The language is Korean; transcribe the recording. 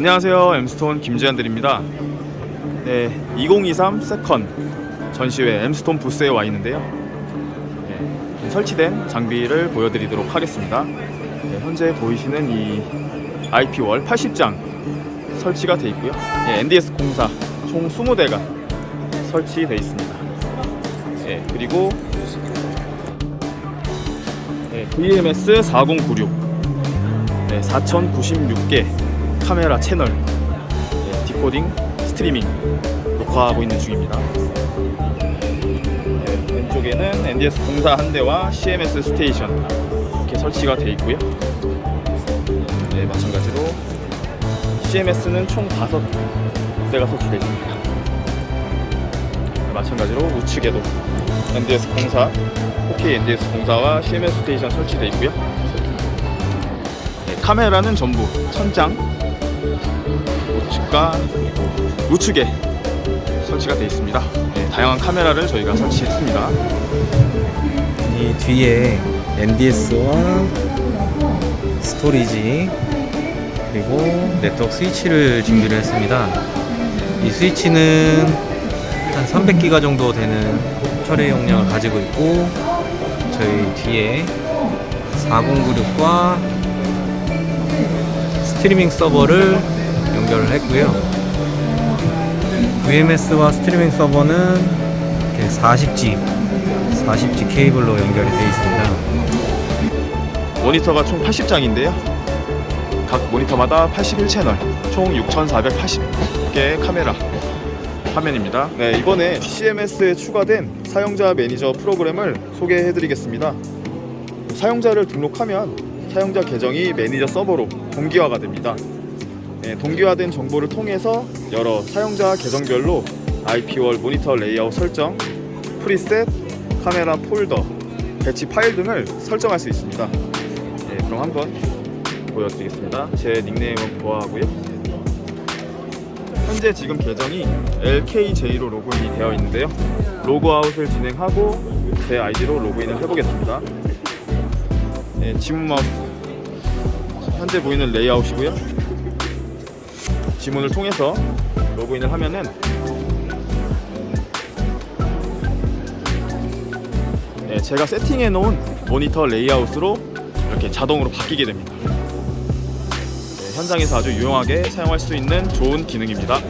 안녕하세요. 엠스톤 김지한들입니다. 네, 2023 세컨 전시회 엠스톤 부스에 와 있는데요. 네, 설치된 장비를 보여드리도록 하겠습니다. 네, 현재 보이시는 이 IP월 80장 설치가 되어 있고요. 네, NDS 공사 총 20대가 설치되어 있습니다. 네, 그리고 네, VMS 4096 네, 4096개 카메라 채널 네, decoding 스트리밍 녹화하고 있는 중입니다. 네, 왼쪽에는 NDS 공사 한 대와 CMS station 이렇게 설치가 되어 있고요. 네, 마찬가지로 CMS는 총 5대가 설치되어 있습니다. 네, 마찬가지로 우측에도 NDS 공사 4K NDS 공사와 CMS station 설치되어 있고요. 네, 카메라는 전부 천장 우측과 우측에 설치가 되어 있습니다 네, 다양한 카메라를 저희가 설치했습니다 이 뒤에 NDS와 storage 그리고 네트워크 스위치를 준비를 했습니다. 이 스위치는 한 300기가 정도 되는 처리 용량을 가지고 있고 저희 뒤에 4096과 스트리밍 서버를 연결을 했고요. VMS와 스트리밍 서버는 이렇게 40G 40G 케이블로 연결이 되어 있습니다. 모니터가 총 80장인데요 각 모니터마다 81채널 총 6480개의 카메라 화면입니다 네, 이번에 CMS에 추가된 사용자 매니저 프로그램을 소개해 드리겠습니다 사용자를 등록하면 사용자 계정이 매니저 서버로 동기화가 됩니다. 네, 동기화된 정보를 통해서 여러 사용자 계정별로 IP wall 모니터 레이아웃 설정, preset, 카메라 폴더, 배치 파일 등을 설정할 수 있습니다. 네, 그럼 한번 보여드리겠습니다. 제 닉네임은 보아하고요. 현재 지금 계정이 LKJ로 로그인이 되어 있는데요. 로그아웃을 진행하고 제 아이디로 로그인을 해보겠습니다 네, 지문 마우스 현재 보이는 레이아웃이고요. 지문을 통해서 로그인을 하면은 네, 제가 세팅해 놓은 모니터 레이아웃으로 이렇게 자동으로 바뀌게 됩니다. 네, 현장에서 아주 유용하게 사용할 수 있는 좋은 기능입니다